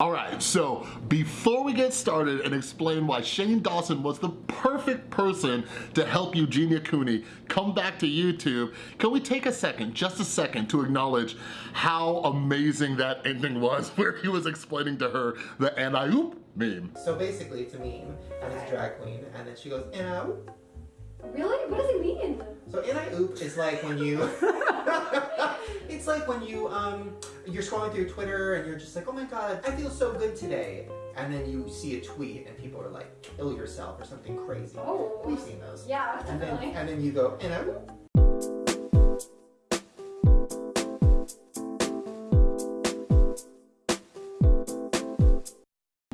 All right, so before we get started and explain why Shane Dawson was the perfect person to help Eugenia Cooney come back to YouTube, can we take a second, just a second, to acknowledge how amazing that ending was where he was explaining to her the and-I-oop meme. So basically it's a meme and it's drag queen and then she goes, and-I-oop. Really? What does it mean? So and-I-oop is like when you, it's like when you, um, you're scrolling through Twitter and you're just like, oh my god, I feel so good today. And then you see a tweet and people are like, kill yourself or something crazy. Oh. We've seen those. Yeah, And then, and then you go, and-I-oop.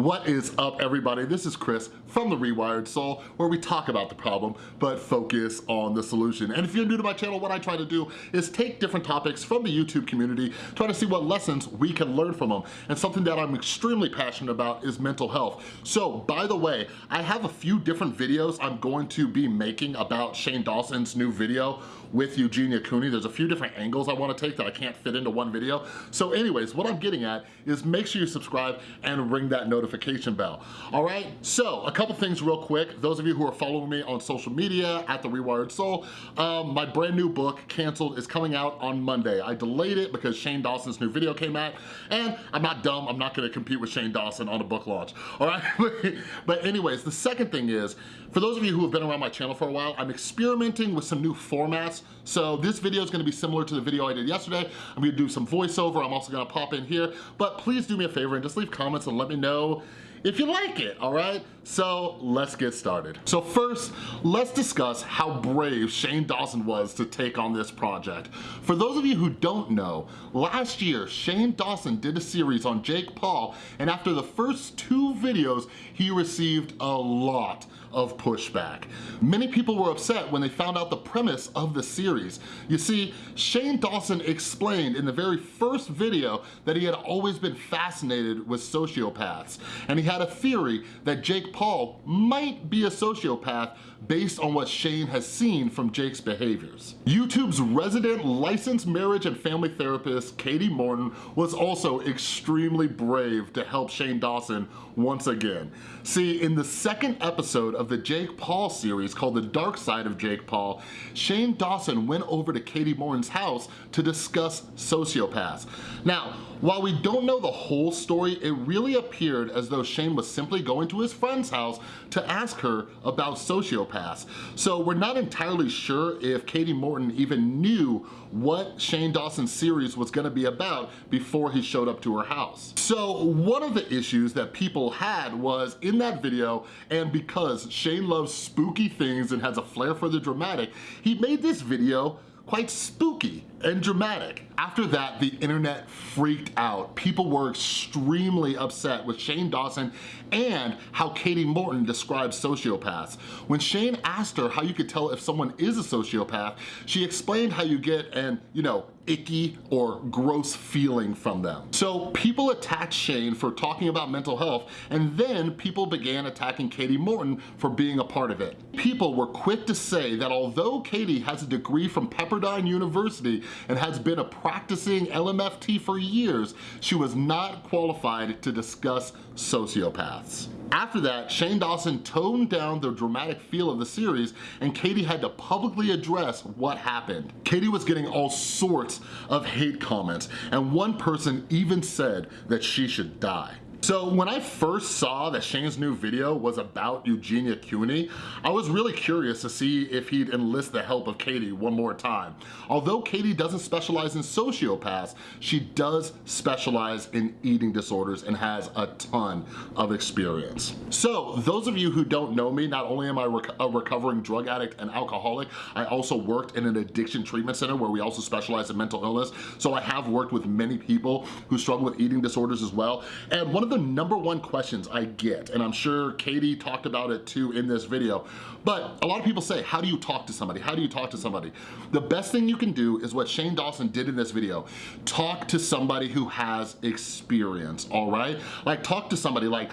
What is up everybody? This is Chris from The Rewired Soul where we talk about the problem but focus on the solution. And if you're new to my channel, what I try to do is take different topics from the YouTube community, try to see what lessons we can learn from them. And something that I'm extremely passionate about is mental health. So by the way, I have a few different videos I'm going to be making about Shane Dawson's new video with Eugenia Cooney. There's a few different angles I wanna take that I can't fit into one video. So anyways, what I'm getting at is make sure you subscribe and ring that notification bell. All right, so a couple things real quick. Those of you who are following me on social media at The Rewired Soul, um, my brand new book, Canceled, is coming out on Monday. I delayed it because Shane Dawson's new video came out and I'm not dumb, I'm not gonna compete with Shane Dawson on a book launch, all right? but anyways, the second thing is, for those of you who have been around my channel for a while, I'm experimenting with some new formats. So this video is gonna be similar to the video I did yesterday. I'm gonna do some voiceover. I'm also gonna pop in here, but please do me a favor and just leave comments and let me know if you like it, all right? So let's get started. So first, let's discuss how brave Shane Dawson was to take on this project. For those of you who don't know, last year, Shane Dawson did a series on Jake Paul, and after the first two videos, he received a lot of pushback. Many people were upset when they found out the premise of the series. You see, Shane Dawson explained in the very first video that he had always been fascinated with sociopaths, and he had a theory that Jake Paul might be a sociopath based on what Shane has seen from Jake's behaviors. YouTube's resident licensed marriage and family therapist, Katie Morton, was also extremely brave to help Shane Dawson once again. See, in the second episode of the Jake Paul series called The Dark Side of Jake Paul, Shane Dawson went over to Katie Morton's house to discuss sociopaths. Now, while we don't know the whole story, it really appeared as though Shane was simply going to his friend's house to ask her about sociopaths. So we're not entirely sure if Katie Morton even knew what Shane Dawson's series was gonna be about before he showed up to her house. So one of the issues that people had was in that video, and because Shane loves spooky things and has a flair for the dramatic, he made this video quite spooky and dramatic. After that, the internet freaked out. People were extremely upset with Shane Dawson and how Katie Morton describes sociopaths. When Shane asked her how you could tell if someone is a sociopath, she explained how you get an, you know, icky or gross feeling from them. So people attacked Shane for talking about mental health and then people began attacking Katie Morton for being a part of it. People were quick to say that although Katie has a degree from Pepperdine University and has been a practicing LMFT for years, she was not qualified to discuss sociopaths. After that, Shane Dawson toned down the dramatic feel of the series and Katie had to publicly address what happened. Katie was getting all sorts of hate comments and one person even said that she should die. So when I first saw that Shane's new video was about Eugenia Cooney, I was really curious to see if he'd enlist the help of Katie one more time. Although Katie doesn't specialize in sociopaths, she does specialize in eating disorders and has a ton of experience. So those of you who don't know me, not only am I rec a recovering drug addict and alcoholic, I also worked in an addiction treatment center where we also specialize in mental illness. So I have worked with many people who struggle with eating disorders as well. And one of the number one questions I get, and I'm sure Katie talked about it too in this video, but a lot of people say, how do you talk to somebody? How do you talk to somebody? The best thing you can do is what Shane Dawson did in this video. Talk to somebody who has experience, all right? Like talk to somebody like,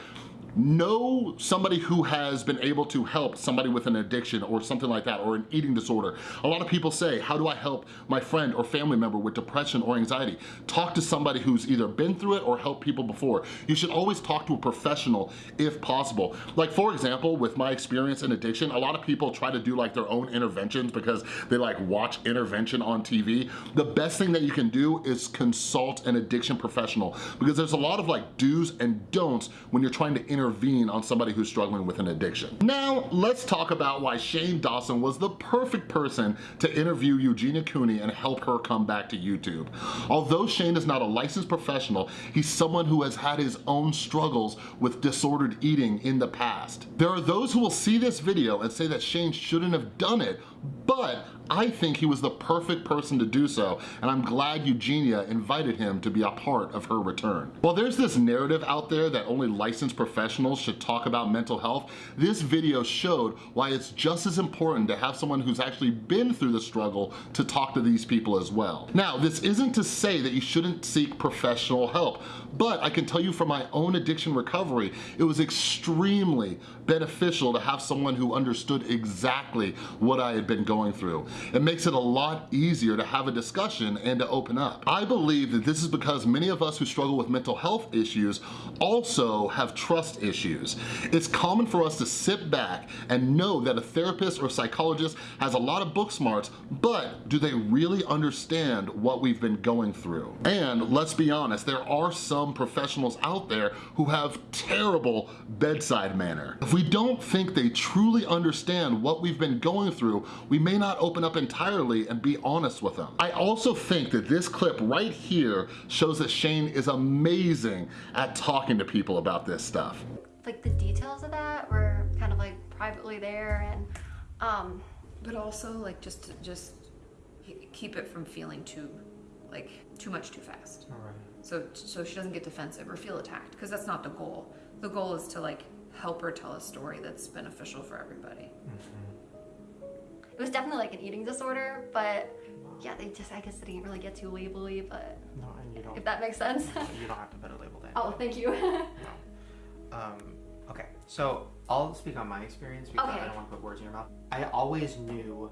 know somebody who has been able to help somebody with an addiction or something like that, or an eating disorder. A lot of people say, how do I help my friend or family member with depression or anxiety? Talk to somebody who's either been through it or helped people before. You should always talk to a professional if possible. Like for example, with my experience in addiction, a lot of people try to do like their own interventions because they like watch intervention on TV. The best thing that you can do is consult an addiction professional because there's a lot of like do's and don'ts when you're trying to intervene on somebody who's struggling with an addiction. Now, let's talk about why Shane Dawson was the perfect person to interview Eugenia Cooney and help her come back to YouTube. Although Shane is not a licensed professional, he's someone who has had his own struggles with disordered eating in the past. There are those who will see this video and say that Shane shouldn't have done it, but I think he was the perfect person to do so, and I'm glad Eugenia invited him to be a part of her return. While there's this narrative out there that only licensed professionals should talk about mental health, this video showed why it's just as important to have someone who's actually been through the struggle to talk to these people as well. Now, this isn't to say that you shouldn't seek professional help, but I can tell you from my own addiction recovery, it was extremely beneficial to have someone who understood exactly what I had been going through. It makes it a lot easier to have a discussion and to open up. I believe that this is because many of us who struggle with mental health issues also have trust issues. It's common for us to sit back and know that a therapist or psychologist has a lot of book smarts, but do they really understand what we've been going through? And let's be honest, there are some professionals out there who have terrible bedside manner. If we don't think they truly understand what we've been going through, we may not open up entirely and be honest with them. I also think that this clip right here shows that Shane is amazing at talking to people about this stuff. Like the details of that were kind of like privately there and um But also like just to just keep it from feeling too like too much too fast. All right. So so she doesn't get defensive or feel attacked because that's not the goal. The goal is to like help her tell a story that's beneficial for everybody. It was definitely like an eating disorder, but yeah, they just I guess they didn't really get too labely, but No, and you don't. if that makes sense. you don't have to put a label there. oh, thank you. No. Um, okay, so I'll speak on my experience because Okay. I don't want to put words in your mouth. I always knew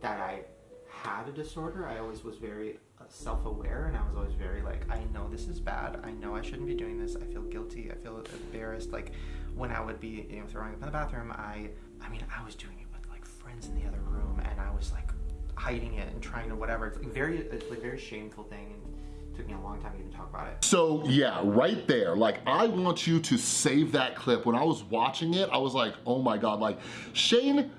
that I had a disorder. I always was very uh, self-aware, and I was always very like, I know this is bad. I know I shouldn't be doing this. I feel guilty. I feel embarrassed. Like when I would be, you know, throwing up in the bathroom, I, I mean, I was doing it friends in the other room, and I was like hiding it and trying to whatever. It's like very, it's like very shameful thing. And, took me a long time to even talk about it. So yeah, right there, like I want you to save that clip. When I was watching it, I was like, oh my God, like Shane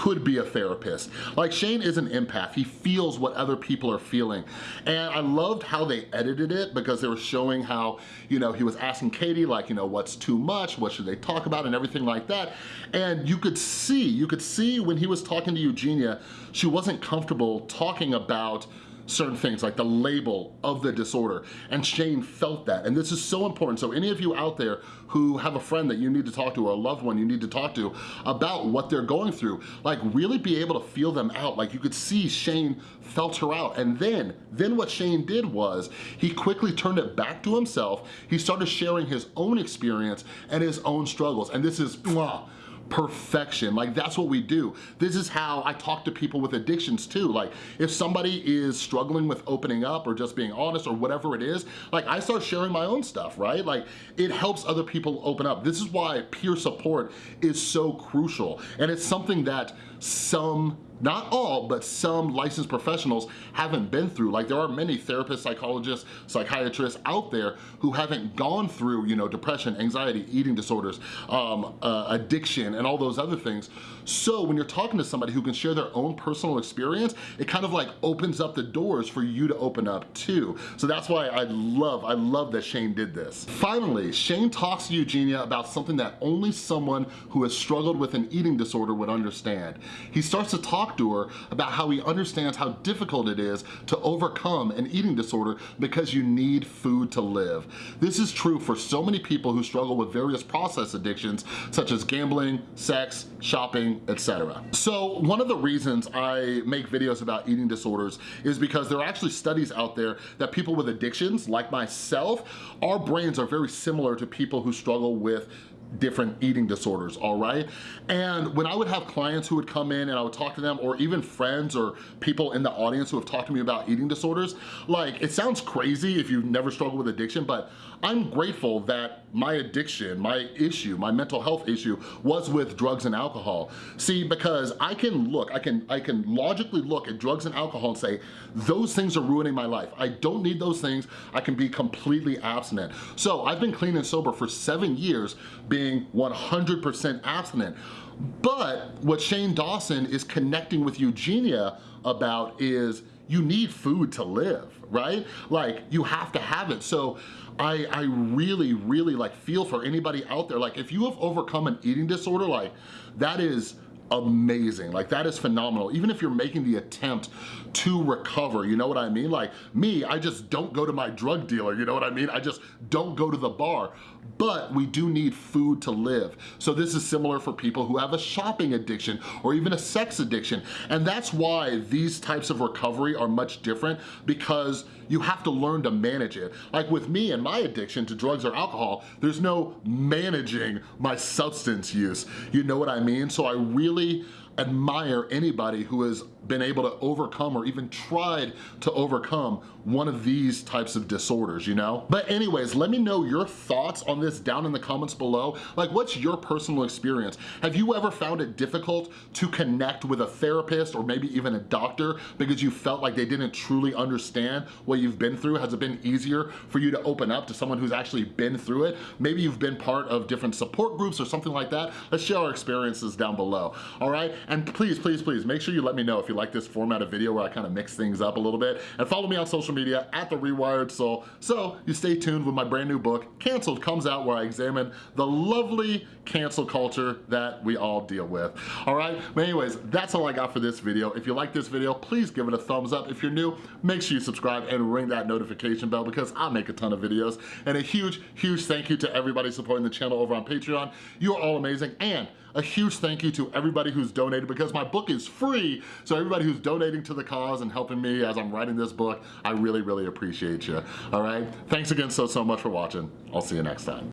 could be a therapist. Like Shane is an empath. He feels what other people are feeling. And I loved how they edited it because they were showing how, you know, he was asking Katie like, you know, what's too much? What should they talk about? And everything like that. And you could see, you could see when he was talking to Eugenia, she wasn't comfortable talking about certain things like the label of the disorder. And Shane felt that. And this is so important. So any of you out there who have a friend that you need to talk to or a loved one you need to talk to about what they're going through like really be able to feel them out. Like you could see Shane felt her out. And then then what Shane did was he quickly turned it back to himself. He started sharing his own experience and his own struggles. And this is mwah, perfection. Like that's what we do. This is how I talk to people with addictions too. Like if somebody is struggling with opening up or just being honest or whatever it is, like I start sharing my own stuff, right? Like it helps other people open up. This is why peer support is so crucial. And it's something that some not all, but some licensed professionals haven't been through. Like there are many therapists, psychologists, psychiatrists out there who haven't gone through, you know, depression, anxiety, eating disorders, um, uh, addiction, and all those other things. So when you're talking to somebody who can share their own personal experience, it kind of like opens up the doors for you to open up too. So that's why I love, I love that Shane did this. Finally, Shane talks to Eugenia about something that only someone who has struggled with an eating disorder would understand. He starts to talk talk to her about how he understands how difficult it is to overcome an eating disorder because you need food to live. This is true for so many people who struggle with various process addictions such as gambling, sex, shopping, etc. So one of the reasons I make videos about eating disorders is because there are actually studies out there that people with addictions, like myself, our brains are very similar to people who struggle with different eating disorders, all right? And when I would have clients who would come in and I would talk to them or even friends or people in the audience who have talked to me about eating disorders, like it sounds crazy if you've never struggled with addiction, but I'm grateful that my addiction, my issue, my mental health issue was with drugs and alcohol. See, because I can look, I can, I can logically look at drugs and alcohol and say, those things are ruining my life. I don't need those things. I can be completely abstinent. So I've been clean and sober for seven years being 100% abstinent. But what Shane Dawson is connecting with Eugenia about is you need food to live, right? Like you have to have it. So I, I really, really like feel for anybody out there. Like if you have overcome an eating disorder, like that is amazing. Like that is phenomenal. Even if you're making the attempt to recover, you know what I mean? Like me, I just don't go to my drug dealer, you know what I mean? I just don't go to the bar. But we do need food to live. So this is similar for people who have a shopping addiction or even a sex addiction. And that's why these types of recovery are much different because you have to learn to manage it. Like with me and my addiction to drugs or alcohol, there's no managing my substance use. You know what I mean? So I really admire anybody who has been able to overcome or even tried to overcome one of these types of disorders, you know? But anyways, let me know your thoughts on this down in the comments below. Like what's your personal experience? Have you ever found it difficult to connect with a therapist or maybe even a doctor because you felt like they didn't truly understand what you've been through? Has it been easier for you to open up to someone who's actually been through it? Maybe you've been part of different support groups or something like that. Let's share our experiences down below, all right? And please, please, please, make sure you let me know if you like this format of video where I kind of mix things up a little bit. And follow me on social media at The Rewired Soul so you stay tuned when my brand new book, Canceled, comes out where I examine the lovely cancel culture that we all deal with. All right, but anyways, that's all I got for this video. If you like this video, please give it a thumbs up. If you're new, make sure you subscribe and ring that notification bell because I make a ton of videos. And a huge, huge thank you to everybody supporting the channel over on Patreon. You are all amazing. And a huge thank you to everybody who's donated because my book is free. So everybody who's donating to the cause and helping me as I'm writing this book, I really, really appreciate you. All right? Thanks again so, so much for watching. I'll see you next time.